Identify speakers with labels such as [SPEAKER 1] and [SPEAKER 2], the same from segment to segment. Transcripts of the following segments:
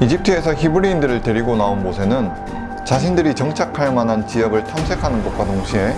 [SPEAKER 1] 이집트에서 히브리인들을 데리고 나온 모세는 자신들이 정착할 만한 지역을 탐색하는 것과 동시에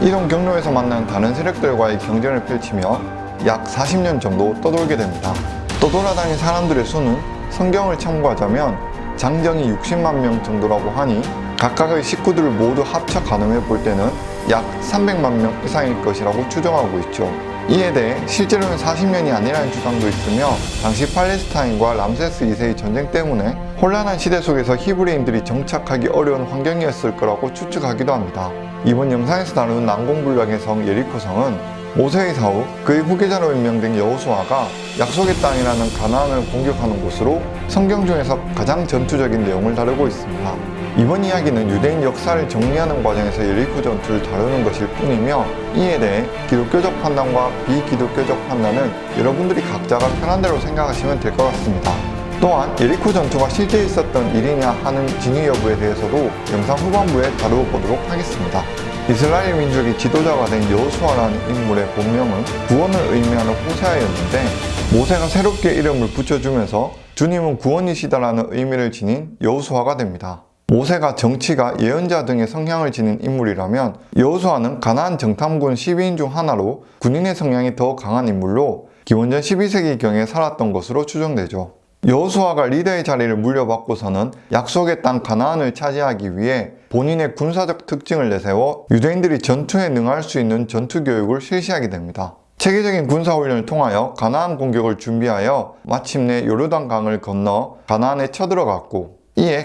[SPEAKER 1] 이동 경로에서 만난 다른 세력들과의 경쟁을 펼치며 약 40년 정도 떠돌게 됩니다. 떠돌아다닌 사람들의 수는 성경을 참고하자면 장정이 60만 명 정도라고 하니 각각의 식구들을 모두 합쳐 가늠해 볼 때는 약 300만 명 이상일 것이라고 추정하고 있죠. 이에 대해 실제로는 40년이 아니라는 주장도 있으며 당시 팔레스타인과 람세스 2세의 전쟁 때문에 혼란한 시대 속에서 히브리인들이 정착하기 어려운 환경이었을 거라고 추측하기도 합니다. 이번 영상에서 다루는 난공불락의 성 예리코성은 모세의 사후 그의 후계자로 임명된 여호수아가 약속의 땅이라는 가나안을 공격하는 곳으로 성경 중에서 가장 전투적인 내용을 다루고 있습니다. 이번 이야기는 유대인 역사를 정리하는 과정에서 예리코 전투를 다루는 것일 뿐이며 이에 대해 기독교적 판단과 비기독교적 판단은 여러분들이 각자가 편한 대로 생각하시면 될 것 같습니다. 또한 예리코 전투가 실제 있었던 일이냐 하는 진위 여부에 대해서도 영상 후반부에 다루어 보도록 하겠습니다. 이스라엘 민족의 지도자가 된 여호수아라는 인물의 본명은 구원을 의미하는 호세아였는데 모세가 새롭게 이름을 붙여주면서 주님은 구원이시다라는 의미를 지닌 여호수아가 됩니다. 모세가 정치가 예언자 등의 성향을 지닌 인물이라면 여호수아는 가나안 정탐군 12인 중 하나로 군인의 성향이 더 강한 인물로 기원전 12세기경에 살았던 것으로 추정되죠. 여호수아가 리더의 자리를 물려받고서는 약속의 땅 가나안을 차지하기 위해 본인의 군사적 특징을 내세워 유대인들이 전투에 능할 수 있는 전투 교육을 실시하게 됩니다. 체계적인 군사훈련을 통하여 가나안 공격을 준비하여 마침내 요르단 강을 건너 가나안에 쳐들어갔고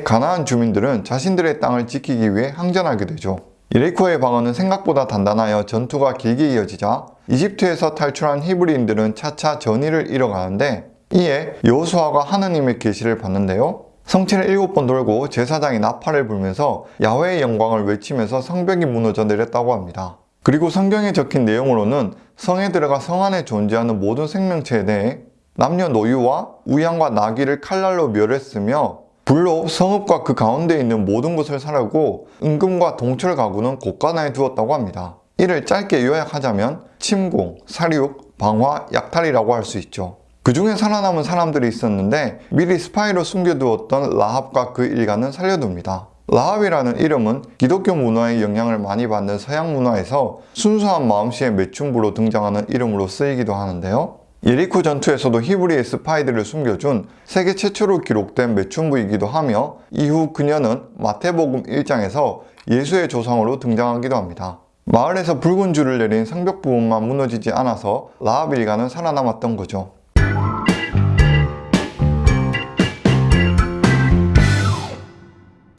[SPEAKER 1] 가나안 주민들은 자신들의 땅을 지키기 위해 항전하게 되죠. 예리코의 방어는 생각보다 단단하여 전투가 길게 이어지자 이집트에서 탈출한 히브리인들은 차차 전의를 잃어가는데 이에 여호수아가 하나님의 계시를 받는데요. 성체를 일곱 번 돌고 제사장이 나팔을 불면서 야훼의 영광을 외치면서 성벽이 무너져 내렸다고 합니다. 그리고 성경에 적힌 내용으로는 성에 들어가 성 안에 존재하는 모든 생명체에 대해 남녀 노유와 우양과 나귀를 칼날로 멸했으며 불로 성읍과 그 가운데 있는 모든 것을 사르고 은금과 동철 가구는 곳간에 두었다고 합니다. 이를 짧게 요약하자면 침공, 살육, 방화, 약탈이라고 할 수 있죠. 그 중에 살아남은 사람들이 있었는데 미리 스파이로 숨겨두었던 라합과 그 일가는 살려둡니다. 라합이라는 이름은 기독교 문화의 영향을 많이 받는 서양 문화에서 순수한 마음씨의 매춘부로 등장하는 이름으로 쓰이기도 하는데요. 예리코 전투에서도 히브리의 스파이들을 숨겨준 세계 최초로 기록된 매춘부이기도 하며 이후 그녀는 마태복음 1장에서 예수의 조상으로 등장하기도 합니다. 마을에서 붉은 줄을 내린 성벽 부분만 무너지지 않아서 라합 일가는 살아남았던 거죠.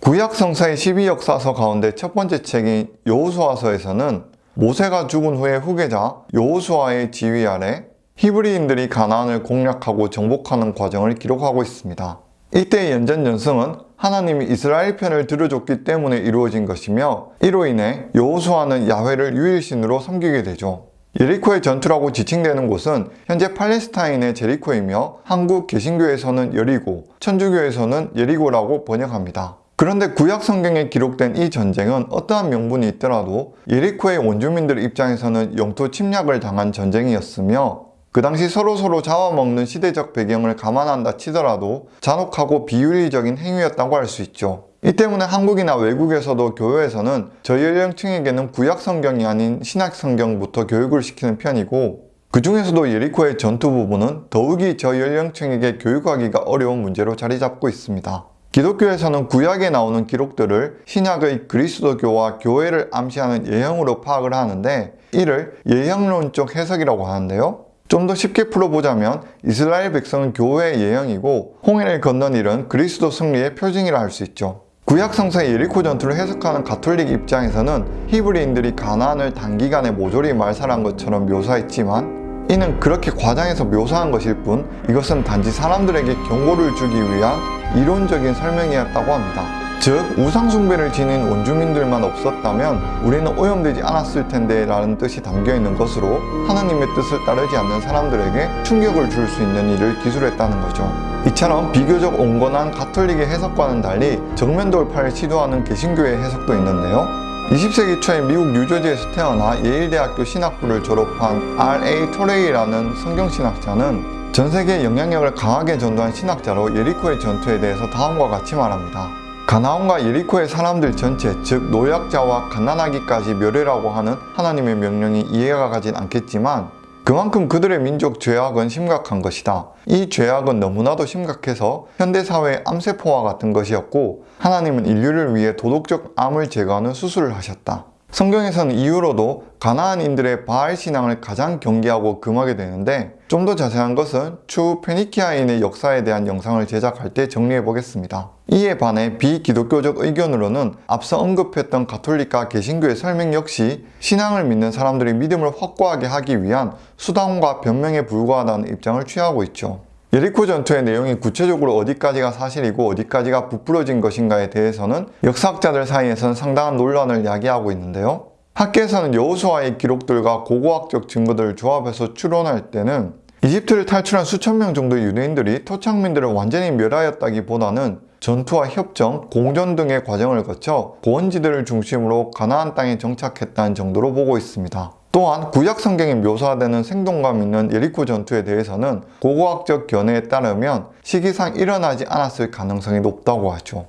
[SPEAKER 1] 구약 성사의 12역사서 가운데 첫 번째 책인 여호수아서에서는 모세가 죽은 후에 후계자 여호수아의 지휘 아래 히브리인들이 가나안을 공략하고 정복하는 과정을 기록하고 있습니다. 이때의 연전연승은 하나님이 이스라엘 편을 들어줬기 때문에 이루어진 것이며 이로 인해 여호수아는 야훼를 유일신으로 섬기게 되죠. 예리코의 전투라고 지칭되는 곳은 현재 팔레스타인의 제리코이며 한국 개신교에서는 여리고, 천주교에서는 예리고라고 번역합니다. 그런데 구약 성경에 기록된 이 전쟁은 어떠한 명분이 있더라도 예리코의 원주민들 입장에서는 영토 침략을 당한 전쟁이었으며 그 당시 서로서로 잡아먹는 시대적 배경을 감안한다 치더라도 잔혹하고 비윤리적인 행위였다고 할 수 있죠. 이 때문에 한국이나 외국에서도 교회에서는 저연령층에게는 구약 성경이 아닌 신약 성경부터 교육을 시키는 편이고 그 중에서도 예리코의 전투 부분은 더욱이 저연령층에게 교육하기가 어려운 문제로 자리 잡고 있습니다. 기독교에서는 구약에 나오는 기록들을 신약의 그리스도교와 교회를 암시하는 예형으로 파악을 하는데 이를 예형론적 해석이라고 하는데요. 좀 더 쉽게 풀어보자면 이스라엘 백성은 교회의 예형이고 홍해를 건넌 일은 그리스도 승리의 표징이라 할 수 있죠. 구약 성서의 예리코 전투를 해석하는 가톨릭 입장에서는 히브리인들이 가나안을 단기간에 모조리 말살한 것처럼 묘사했지만 이는 그렇게 과장해서 묘사한 것일 뿐 이것은 단지 사람들에게 경고를 주기 위한 이론적인 설명이었다고 합니다. 즉 우상숭배를 지닌 원주민들만 없었다면 우리는 오염되지 않았을 텐데 라는 뜻이 담겨있는 것으로 하나님의 뜻을 따르지 않는 사람들에게 충격을 줄 수 있는 일을 기술했다는 거죠. 이처럼 비교적 온건한 가톨릭의 해석과는 달리 정면 돌파를 시도하는 개신교의 해석도 있는데요. 20세기 초에 미국 뉴저지에서 태어나 예일대학교 신학부를 졸업한 R.A. 토레이라는 성경신학자는 전 세계에 영향력을 강하게 전도한 신학자로 예리코의 전투에 대해서 다음과 같이 말합니다. 가나온과 예리코의 사람들 전체, 즉 노약자와 갓난아기까지 멸해라고 하는 하나님의 명령이 이해가 가진 않겠지만 그만큼 그들의 민족 죄악은 심각한 것이다. 이 죄악은 너무나도 심각해서 현대사회의 암세포와 같은 것이었고 하나님은 인류를 위해 도덕적 암을 제거하는 수술을 하셨다. 성경에서는 이후로도 가나안인들의 바알 신앙을 가장 경계하고 금하게 되는데 좀 더 자세한 것은 추후 페니키아인의 역사에 대한 영상을 제작할 때 정리해 보겠습니다. 이에 반해 비기독교적 의견으로는 앞서 언급했던 가톨릭과 개신교의 설명 역시 신앙을 믿는 사람들이 믿음을 확고하게 하기 위한 수단과 변명에 불과하다는 입장을 취하고 있죠. 예리코 전투의 내용이 구체적으로 어디까지가 사실이고 어디까지가 부풀어진 것인가에 대해서는 역사학자들 사이에서는 상당한 논란을 야기하고 있는데요. 학계에서는 여호수아의 기록들과 고고학적 증거들을 조합해서 추론할 때는 이집트를 탈출한 수천 명 정도의 유대인들이 토착민들을 완전히 멸하였다기보다는 전투와 협정, 공전 등의 과정을 거쳐 고원지들을 중심으로 가나안 땅에 정착했다는 정도로 보고 있습니다. 또한 구약 성경에 묘사되는 생동감 있는 예리코 전투에 대해서는 고고학적 견해에 따르면 시기상 일어나지 않았을 가능성이 높다고 하죠.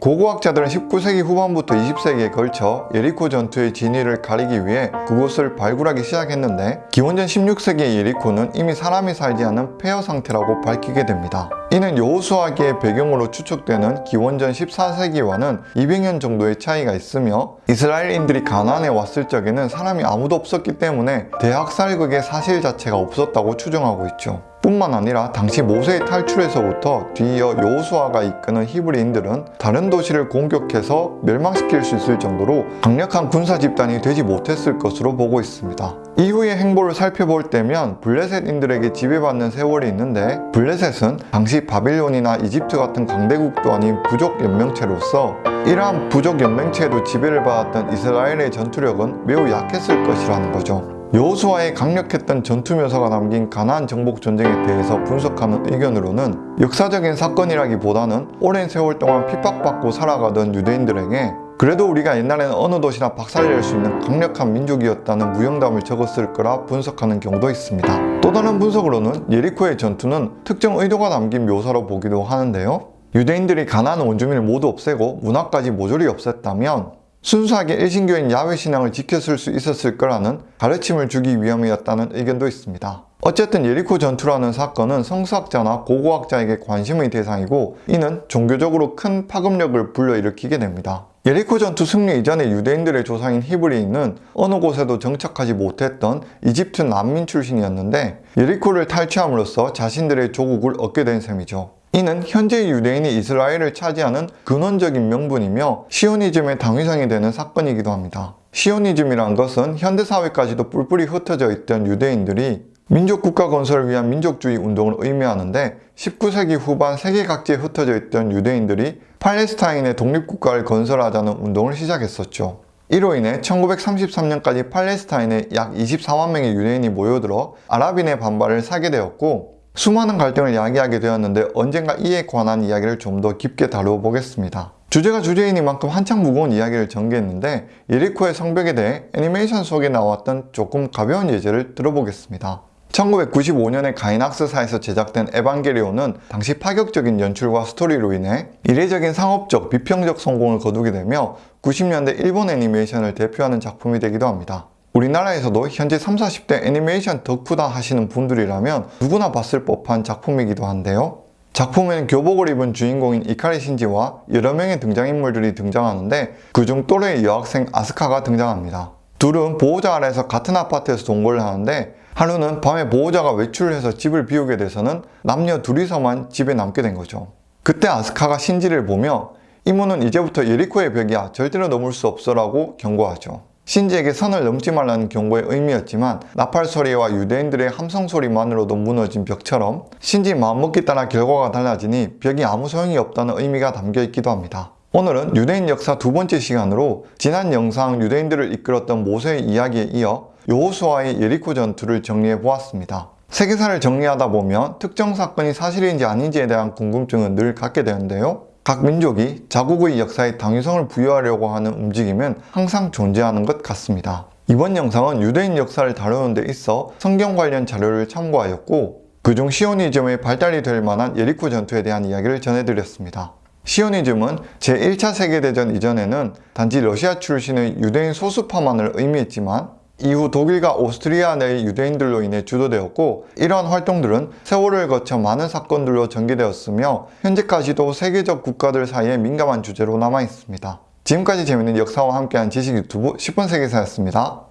[SPEAKER 1] 고고학자들은 19세기 후반부터 20세기에 걸쳐 예리코 전투의 진위를 가리기 위해 그곳을 발굴하기 시작했는데 기원전 16세기의 예리코는 이미 사람이 살지 않은 폐허 상태라고 밝히게 됩니다. 이는 여호수아기의 배경으로 추측되는 기원전 14세기와는 200년 정도의 차이가 있으며 이스라엘인들이 가나안에 왔을 적에는 사람이 아무도 없었기 때문에 대학살극의 사실 자체가 없었다고 추정하고 있죠. 뿐만 아니라 당시 모세의 탈출에서부터 뒤이어 여호수아가 이끄는 히브리인들은 다른 도시를 공격해서 멸망시킬 수 있을 정도로 강력한 군사 집단이 되지 못했을 것으로 보고 있습니다. 이후의 행보를 살펴볼 때면 블레셋인들에게 지배받는 세월이 있는데 블레셋은 당시 바빌론이나 이집트 같은 강대국도 아닌 부족 연맹체로서 이러한 부족 연맹체에도 지배를 받았던 이스라엘의 전투력은 매우 약했을 것이라는 거죠. 여호수아의 강력했던 전투 묘사가 남긴 가나안 정복 전쟁에 대해서 분석하는 의견으로는 역사적인 사건이라기보다는 오랜 세월 동안 핍박받고 살아가던 유대인들에게 그래도 우리가 옛날에는 어느 도시나 박살낼 수 있는 강력한 민족이었다는 무용담을 적었을 거라 분석하는 경우도 있습니다. 또 다른 분석으로는 예리코의 전투는 특정 의도가 담긴 묘사로 보기도 하는데요. 유대인들이 가나안 원주민을 모두 없애고 문화까지 모조리 없앴다면 순수하게 일신교인 야훼 신앙을 지켰을 수 있었을 거라는 가르침을 주기 위함이었다는 의견도 있습니다. 어쨌든 예리코 전투라는 사건은 성수학자나 고고학자에게 관심의 대상이고 이는 종교적으로 큰 파급력을 불러일으키게 됩니다. 예리코 전투 승리 이전에 유대인들의 조상인 히브리인은 어느 곳에도 정착하지 못했던 이집트 난민 출신이었는데 예리코를 탈취함으로써 자신들의 조국을 얻게 된 셈이죠. 이는 현재 유대인이 이스라엘을 차지하는 근원적인 명분이며 시오니즘의 당위성이 되는 사건이기도 합니다. 시오니즘이란 것은 현대사회까지도 뿔뿔이 흩어져 있던 유대인들이 민족국가 건설을 위한 민족주의 운동을 의미하는데 19세기 후반 세계 각지에 흩어져 있던 유대인들이 팔레스타인의 독립국가를 건설하자는 운동을 시작했었죠. 이로 인해 1933년까지 팔레스타인에 약 24만 명의 유대인이 모여들어 아랍인의 반발을 사게 되었고 수많은 갈등을 야기하게 되었는데 언젠가 이에 관한 이야기를 좀 더 깊게 다루어 보겠습니다. 주제가 주제이니만큼 한창 무거운 이야기를 전개했는데 예리코의 성벽에 대해 애니메이션 속에 나왔던 조금 가벼운 예제를 들어보겠습니다. 1995년에 가이낙스사에서 제작된 에반게리온은 당시 파격적인 연출과 스토리로 인해 이례적인 상업적, 비평적 성공을 거두게 되며 90년대 일본 애니메이션을 대표하는 작품이 되기도 합니다. 우리나라에서도 현재 3, 40대 애니메이션 덕후다 하시는 분들이라면 누구나 봤을 법한 작품이기도 한데요. 작품에는 교복을 입은 주인공인 이카리 신지와 여러 명의 등장인물들이 등장하는데 그중 또래의 여학생 아스카가 등장합니다. 둘은 보호자 아래에서 같은 아파트에서 동거를 하는데 하루는 밤에 보호자가 외출을 해서 집을 비우게 돼서는 남녀 둘이서만 집에 남게 된 거죠. 그때 아스카가 신지를 보며 이모는 이제부터 예리코의 벽이야 절대로 넘을 수 없어 라고 경고하죠. 신지에게 선을 넘지 말라는 경고의 의미였지만 나팔 소리와 유대인들의 함성 소리만으로도 무너진 벽처럼 신지 마음먹기 따라 결과가 달라지니 벽이 아무 소용이 없다는 의미가 담겨 있기도 합니다. 오늘은 유대인 역사 두 번째 시간으로 지난 영상 유대인들을 이끌었던 모세의 이야기에 이어 여호수아의 예리코 전투를 정리해 보았습니다. 세계사를 정리하다 보면 특정 사건이 사실인지 아닌지에 대한 궁금증은 늘 갖게 되는데요. 각 민족이 자국의 역사에 당위성을 부여하려고 하는 움직임은 항상 존재하는 것 같습니다. 이번 영상은 유대인 역사를 다루는 데 있어 성경 관련 자료를 참고하였고 그중 시오니즘의 발달이 될 만한 예리코 전투에 대한 이야기를 전해드렸습니다. 시오니즘은 제1차 세계대전 이전에는 단지 러시아 출신의 유대인 소수파만을 의미했지만 이후 독일과 오스트리아 내의 유대인들로 인해 주도되었고 이러한 활동들은 세월을 거쳐 많은 사건들로 전개되었으며 현재까지도 세계적 국가들 사이에 민감한 주제로 남아있습니다. 지금까지 재밌는 역사와 함께한 지식 유튜브 10분 세계사였습니다.